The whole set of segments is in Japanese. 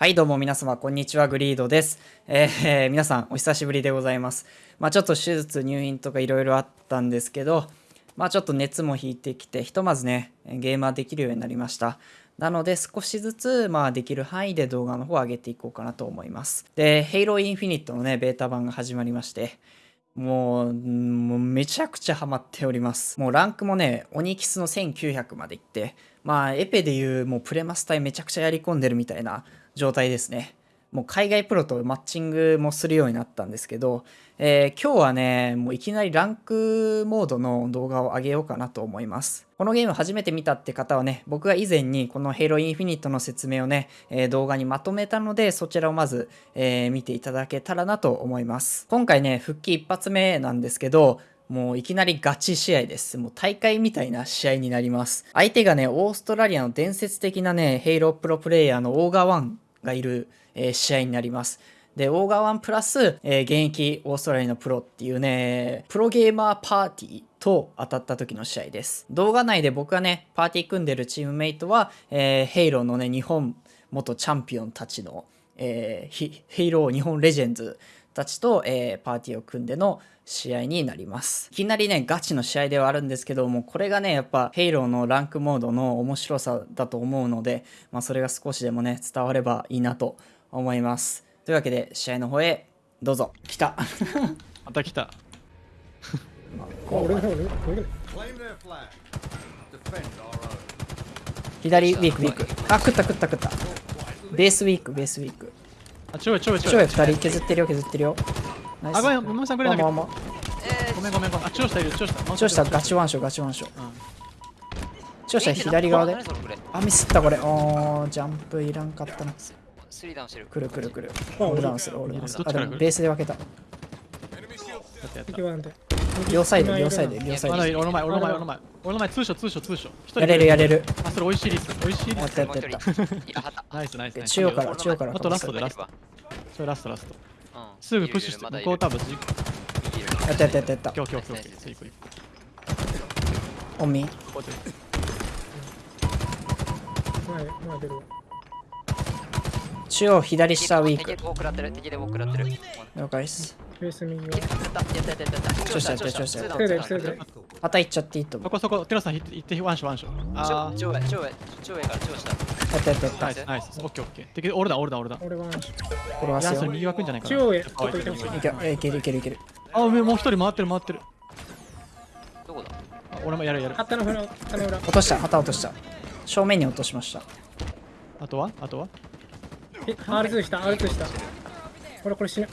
はい、どうも皆様、こんにちは、グリードです。えー、皆さん、お久しぶりでございます。まあ、ちょっと手術、入院とかいろいろあったんですけど、まあ、ちょっと熱も引いてきて、ひとまずね、ゲーマーできるようになりました。なので、少しずつ、まあ、できる範囲で動画の方を上げていこうかなと思います。で、Halo Infinite のね、ベータ版が始まりまして、もう、もうめちゃくちゃハマっております。もうランクもね、オニキスの1900まで行って、まあ、エペでいうもうプレマス隊めちゃくちゃやり込んでるみたいな状態ですね。もう海外プロとマッチングもするようになったんですけど、えー、今日はね、もういきなりランクモードの動画を上げようかなと思います。このゲーム初めて見たって方はね、僕が以前にこの Halo Infinite の説明をね、えー、動画にまとめたので、そちらをまず、えー、見ていただけたらなと思います。今回ね、復帰一発目なんですけど、もういきなりガチ試合です。もう大会みたいな試合になります。相手がね、オーストラリアの伝説的なね、ヘイロープロプレイヤーのオーガワンがいる、え、試合になります。で、オーガワンプラス、えー、現役オーストラリアのプロっていうね、プロゲーマーパーティーと当たった時の試合です。動画内で僕がね、パーティー組んでるチームメイトは、えー、ヘイローのね、日本元チャンピオンたちの、えー、ヘイロー日本レジェンズたちと、えー、パーティーを組んでの試合になります。いきなりね、ガチの試合ではあるんですけども、これがね、やっぱ、ヘイローのランクモードの面白さだと思うので、まあ、それが少しでもね、伝わればいいなと思います。というわけで、試合の方へ、どうぞ。来た。また来た。左ウィークウィーク。あ、食った食った食った。ベースウィーク、ベースウィーク。あ、ちょいちょいちょい。2人削ってるよ、削ってるよ。あ、ごめん、ももさんくれなきゃ。ごめんごめんごめん。あ、チョしたいる、チョした。チョした、ガチワンショー、ガチワンショー。チョした左側で。あ、ミスったこれ。おー、ジャンプいらんかったな。スリーダウンしてる。くるくるくる。オールダウンする、オールダウンする？あ、でもベースで分けた。両サイド、両サイド、両サイド。俺の前、俺の前、俺の前。俺の前、通所、通所、通所。やれる、やれる。あ、それ美味しいリス。美味しいリス。やったやったやった。ナイス、ナイス。中央から、中央から。あとラストで、ラスト。それラスト、ラスト。すぐプッシュして、向こう多分。やったやったやったやった。今日、今日、今日。次、次。オンミ前、前出るわ。中央左下ウィーク。了解です。ベース右は。やったやったやったやった。調子やって調子やって。また行っちゃっていいと思う。そこそこ、テラさん行ってワンショワンショ。ああ。超上、超上、超上から超下。やったやったやった。ナイス、ナイス。オッケーオッケー。敵、俺だ、俺だ、俺だ。俺ワンショ。これはそれ右枠んじゃないかな。中央へ、ちょっといけるいけるいけるいける。あ、上もう一人回ってる回ってる。どこだ？俺もやるやる。旗の裏、旗の裏。落とした、旗落とした。正面に落としました。あとは？あとは？え、R2 した、R2 した。俺これ死ぬ。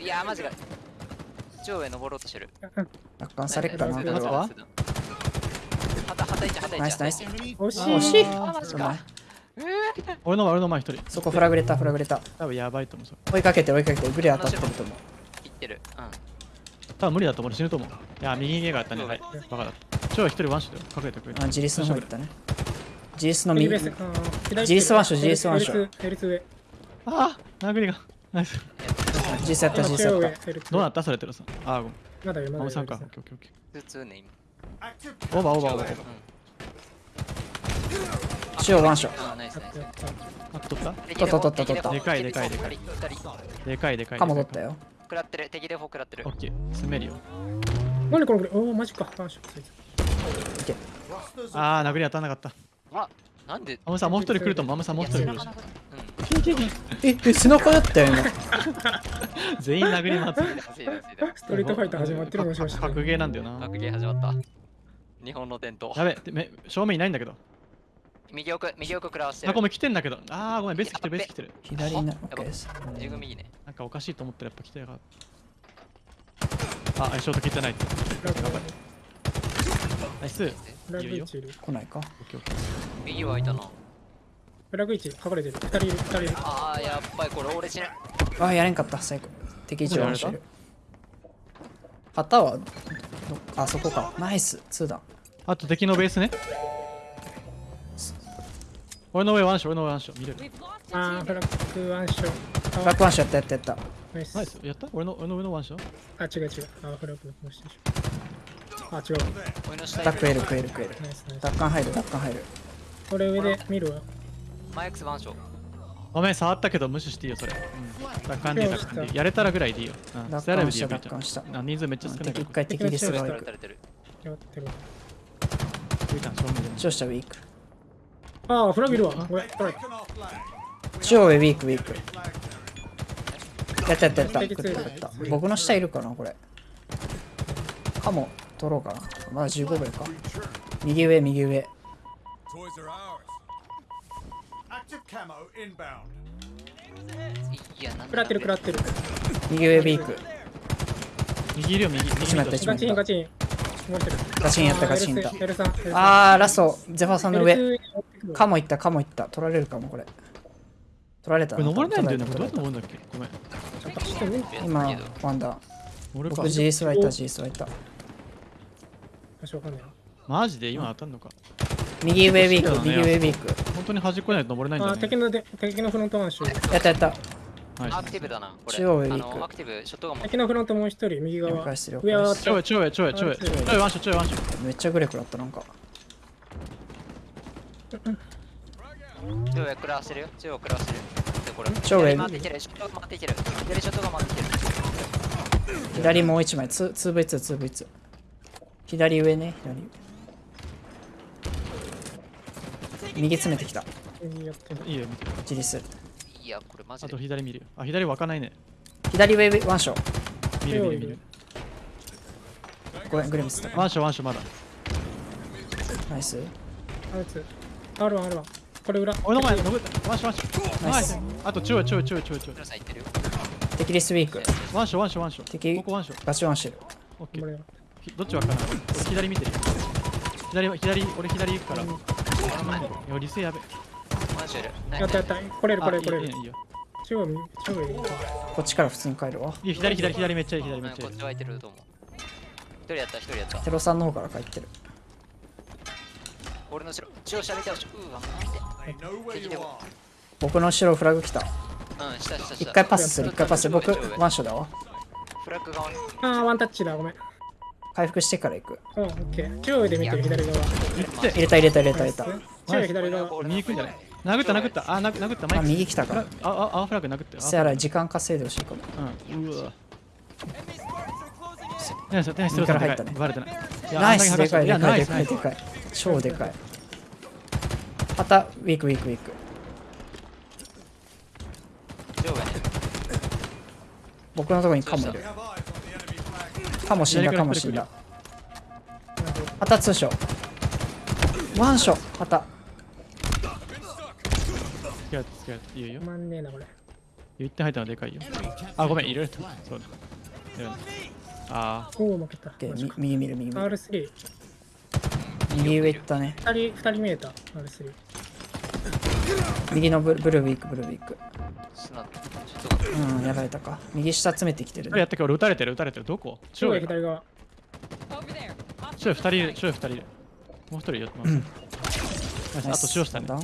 いやマジか。上上登ろうとしてる。奪還されっかな、これは？旗、旗一、旗一。ナイスナイス。惜しい。惜しい。あ、マジか。俺の前、俺の前一人。そこフラグレた、フラグレた。多分やばいと思う。追いかけて、追いかけて、グレ当たってると思う。いってる。うん。多分無理だと思う。死ぬと思う。いや、右毛があったね。はい。バカだ。超一人ワンショット隠れてくれあ、ジリスの方行ったね。GS の右 GS ワンショ GS ワンショああ殴りが。ナイス。GS やった GS やった。どうなった？それてるさああごめん。まだよまださんか。オッケーオッケーオッケー。普通ね今。オーバーオーバーオーバー。中央ワンショあ取った？取った取った取った。でかいでかいでかい。でかいでかい。カモ取ったよ。食らってる。敵でフォ食らってる。オッケー。攻めるよ。何これこれおおマジか。ワンショああ殴り当たらなかったあなんで？マムさんもう一人来るとマムさんもう一人来る。しええ背中やったよ今 全員殴りますストリートファイター始まってるもしかして。格ゲーなんだよな。格ゲー始まった。日本の伝統。やべめ正面いないんだけど。右奥右奥食らわしてる。あごめん来てんだけど。あーごめんベース来てるベース来てる。左にな右ね。なんかおかしいと思ってやっぱ来てやがあショート切ってない。ってナイスフラグ1いる。来ないか。右はいたな。フラグ1隠れてる。2人いる、2人いる。ああ、やっぱりこれ俺死ぬ。ああ、やれんかった、最後。敵一応してる。旗は、あそこか。ナイス、2だ。あと敵のベースね。俺の上ワンショ俺の上ワンショ見れる。ああ、フラグワンショフラグワンショやったやったやった。ナイス。やった？俺の俺の上のワンショあ、違う違う。あ、フラグの下でしょ。あ、違う。ダ食える食える食える。奪還入る奪還入る。これ上で見る？わ。マイクスワンショごめん、触ったけど無視していいよ、それ。うん。奪還でいい、奪還でいい。やれたらぐらいでいいよ。うん。奪還した奪還したあ人数めっちゃ少ない一。回敵リスが取行くウィークああフラグいるわこれこれ中央上ウィークウィークやったやったやった食った食った僕の下いるかなこれかも取ろうかな。まだ15秒か。右上右上。食らってる食らってる。右上ウィーク。右いるよ、右。右一枚やった一ガ枚やった。チンガチン。ガチンやったガチンやあーラストゼファーさんの上。L2 カモいったカモいった。取られるかもこれ。取られたこれ登れないんだよね。どうやって登るんだっけ？ごめん。今ワンダー。俺か。僕。GS はいた GS はいた場所わかんないな。マジで？今当たんのか？右上ウィーク右上ウィーク。本当に端っこないと登れないんだね。あ敵ので敵のフロントワンシュやったやった。はいアクティブだなこれ。中央ウィーク。のアクティブショットガンも。敵のフロントもう一人右側。了解してる。上上がっちょいちょいちょいちょい。ちょいワンショちょいワンショめっちゃグレクだったなんか。中央クラしてるよ。中央クラしてる。でこれ。中央へ左回っていける。ショットガン回っていける。左ショットガン回っていける。左もう一枚 2v2 2v2 左上ね左右詰めてきた。いいよ。見てジリスいやこれマジあでと左見るよ。あ左湧かないね。左上ワンショー。見る見る見る。ごめんグレムスワンショワンショまだ。ナイス。R2 R1 R1 これ裏。俺の前登ったワンショワンショナイス。ナイス。あとちょいちょいちょいちょいちょい。クラさんいってるよ。敵リスウィーク。ワンショワンショワンショ敵。ここワンショガチワンしてる。オッケーどっち湧かない俺左見て。る左左俺左行くから。いやリセやべ。マジで。やったやった。来れる来れる来れる。あいいいいいいよ。中央右中央右こっちから普通に帰るわ。いいよ左左左めっちゃいい左めっちゃいい。こっち湧いてると思う。一人やった一人やった。テロさんの方から帰ってる。俺の後ろ中央下見て。ほしいうわ.僕の後ろフラグ来た。うん下下下一回パスする一回パス。僕ワンショーだわ。フラッグ側に。あーワンタッチだごめん回復してから行く。うんオッケー中央で見てる左側。入れた入れた入れた入れた。中央左側。右行くんじゃない殴った殴った。あ殴殴った。マイあク右来たか。らああ青フラグ殴ってよせやら時間稼いでほしいかも。うん。うわ。ナイスナイス右から入ったね。バレてない。ナイスでかいでかいでかいでかい超でかい。またウィークウィークウィーク。僕のところにカモいるカモ死んだ左からカモ死んだまたツーショーワンショーまた付き合って付き合っていいよ。まんねえなこれ。言って入ったのでかいよ。あごめん入れるとそうだ。いやあおお負けた。右見る右見る。R3 右上行ったね。二人二人見えた R3 右のブルブルーウィークブルーウィーク。うんやられたか。右下詰めてきてるやったっけ俺撃たれてる撃たれてる。どこ？中央中央左側中央二人い。る中央二人いるもう一人。ようん。ナイス。あと中央下ねナ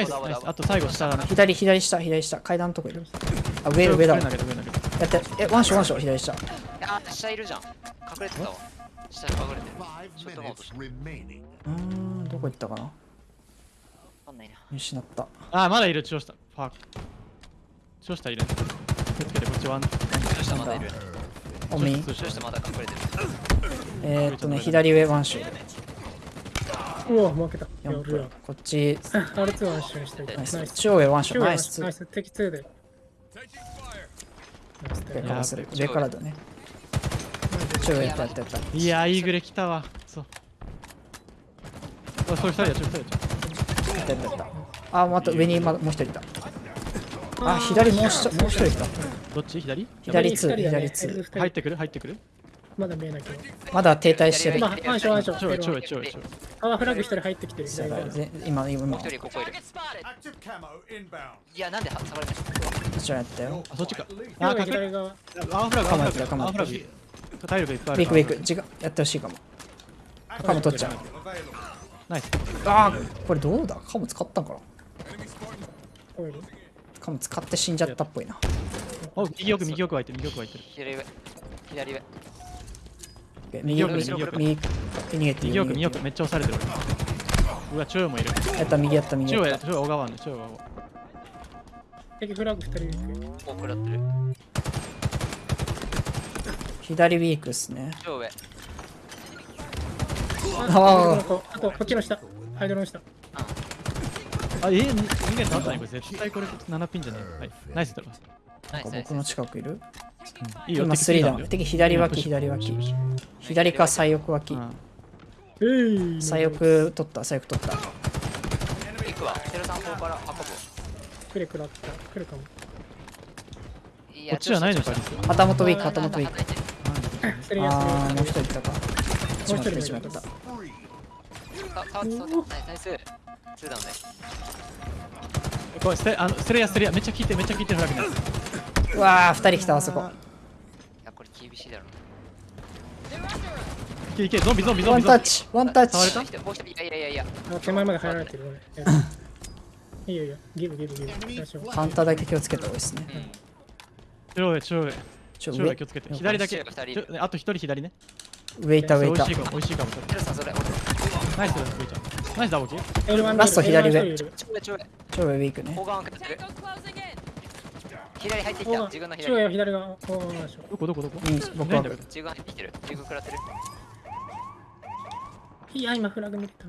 イスナイス。あと最後下だね左左下左下。階段のとこいる。あ上上上だ。わ投げた上投げたやって。えワンショーワンショー。左下。あ下いるじゃん。隠れてたわ。下に隠れてる.うーんどこ行ったかな？わかんないな。失った。あまだいる中央下ファーク中央下いる。気をつけてこっちワン。中央下まだいる。オミ中央下中央下まだ隠れてる。えー、っとね左上ワンショー。うわ負けた。や4るよ分こっち。R2 は一緒にしてナイス。中央上ワンショ中央ナイーナイススナイス。敵2で。上でからする。上からだね。中央やったやったやった。いやーいいグレ来たわ。そう。あそれ二人や中央二人やったやったやった。あまた上にまだもう一人いた。あ左もう一人もう一人いた。央どっち？左？左2二人だね左 L2 2入ってくる？入ってくる？まだ見えないけど。まだ停滞してる。まあワンショーワンショ中央中央ーフラグ一人入ってきてる。左側ぜ今今今。一人ここいる.いやなんで下がれないこちらやったよ。あそっちか。中あ隠左側。青フラグ青フラグ。カモ青フラグ体力いっぱいあるウィークウィーク。時間やってほしいかも。カモ取っちゃう.ナイスあーこれどうだ？カモ使ったんかな？カモ使って死んじゃったっぽいな。お右奥右奥湧いてる右奥湧いてる。左上。左上。右奥右奥右逃げて右奥右右奥めっちゃ押されてる。俺うわ中央もいる。やった右やった右中央やった。や中央小川ね中央敵フラグ2人いる。お食らってる。左ウィークっすね。超上あああとあとこっちの下。ハイドロの下。あ、えー、人間とあったねこれ絶対これ7ピンじゃねえ。はい。ナイスだろ。僕の近くいる？いいよ。今敵3だ。よ。敵左脇左脇。左か左翼脇。左翼取った左翼取った。行くわ。テロさん方から運ぶクレクラった来るかも。いこっちじゃないのか。旗本ウィーク旗本ウィークあーもう一人いたかもう一人一枚取ったたた。たナイスナイスツーダウンねこれステあのステレアステレアめっちゃ効いてめっちゃ効いてるフラグのやつうわー二人来たあそこいやこれ厳しいだろいけいけゾンビゾンビゾンビワンタッチワンタッチ触れたもう一人いやいやいやいや手前まで入られてる俺いいよいいよギブギブギブカウンターだけ気をつけた方がいいですねうん中央へ中央へちょ上中央へ気をつけて左だけあと一人左ね上いた上いた美味しいかも美味しいかも。テロさんそれ俺ナイスだスイちゃんナイスだボキ L1 ラスト左上。いる超上超上超上ウィークね.左入ってきた自分の中左央左側どこ？どこどこ？いい僕は自分入って。きてる自分食らってるいや今フラグ見れた。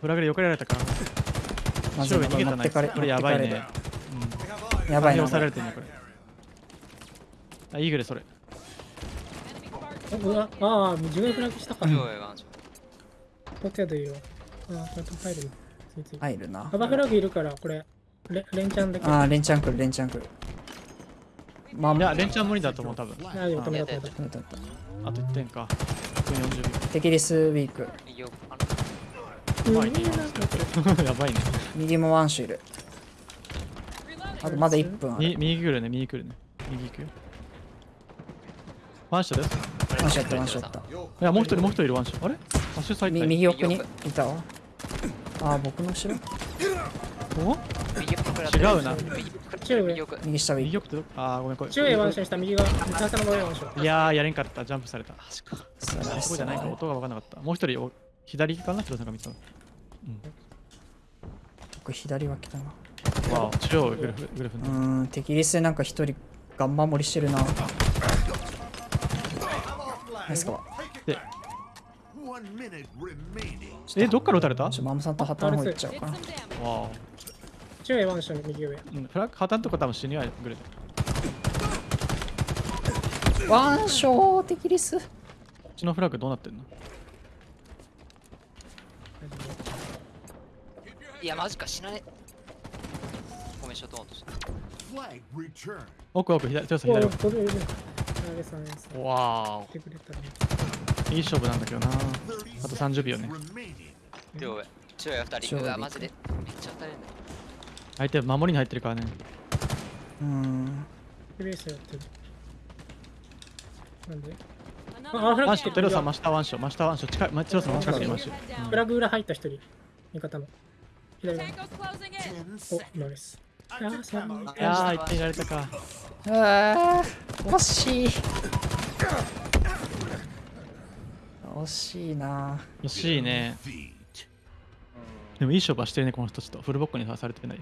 フラグで避けられたから。まずい中央へ逃げたな持ってかれ。これやばいねやばいな押されてるねこれ。あイーグレそれうわああ自分フラグしたか。超上ワンショッどっちだといいよああちゃんと入る入るな。カバーフラグいるからこれ。レレンチャンだけ。あーレンチャン来るレンチャン来る。まあいやレンチャン無理だと思う多分。ああよ止めた止めたあと1点か。1分40テキリスウィーク。やばいね。右もワンシュいる.あとまだ1分ある。右右来るね右来るね。右行くよワンショです。ワンショットワンショット。いやもう一人もう一人いるワンショあれ？アッシュサイ右奥にいたわ。あー僕の後ろ？お？違うな。右奥右右奥あーごめんこれ。中央ワンションした右側。三つの上ワンションいやーやれんかった。ジャンプされた。そうだそこじゃないか。音が分かんなかった。もう一人お左かなヒロさんが見てたの。僕左脇だな。わあ中央グルフグルフうーんテキリスでなんか一人ガン守りしてるなナイスか？わで One minute remaining. えどっから撃たれた？わちょマムさんと旗の方行っちゃおうかな。some damage. あ。中央ワンション右上。うんフラッグ破綻とか多分死にはグルこワンショーテキリスっちのフラッグどうなってんの？いやマジか死なね。ごめんショットオンとした.奥奥左左。奥わ来てくれたらあいい勝負なんだけどな。30あと30秒ね.中上中上二中人う上わマジで。めっちゃ当たるんだ相手守りに入ってるからね。うーんベースやってる。なんで？あフラグワンショットテロさん真下ワンショ真下ワンショ近いまテロさんの近くにいまし.フラグ裏入った一人。味方の。左側。Tango's closing in. 10お.ナイスあないやー一点いられたか。あー惜しい。惜しいな。惜しいね.でもいい勝負はしてるねこの人ちょっと。フルボッコにされてない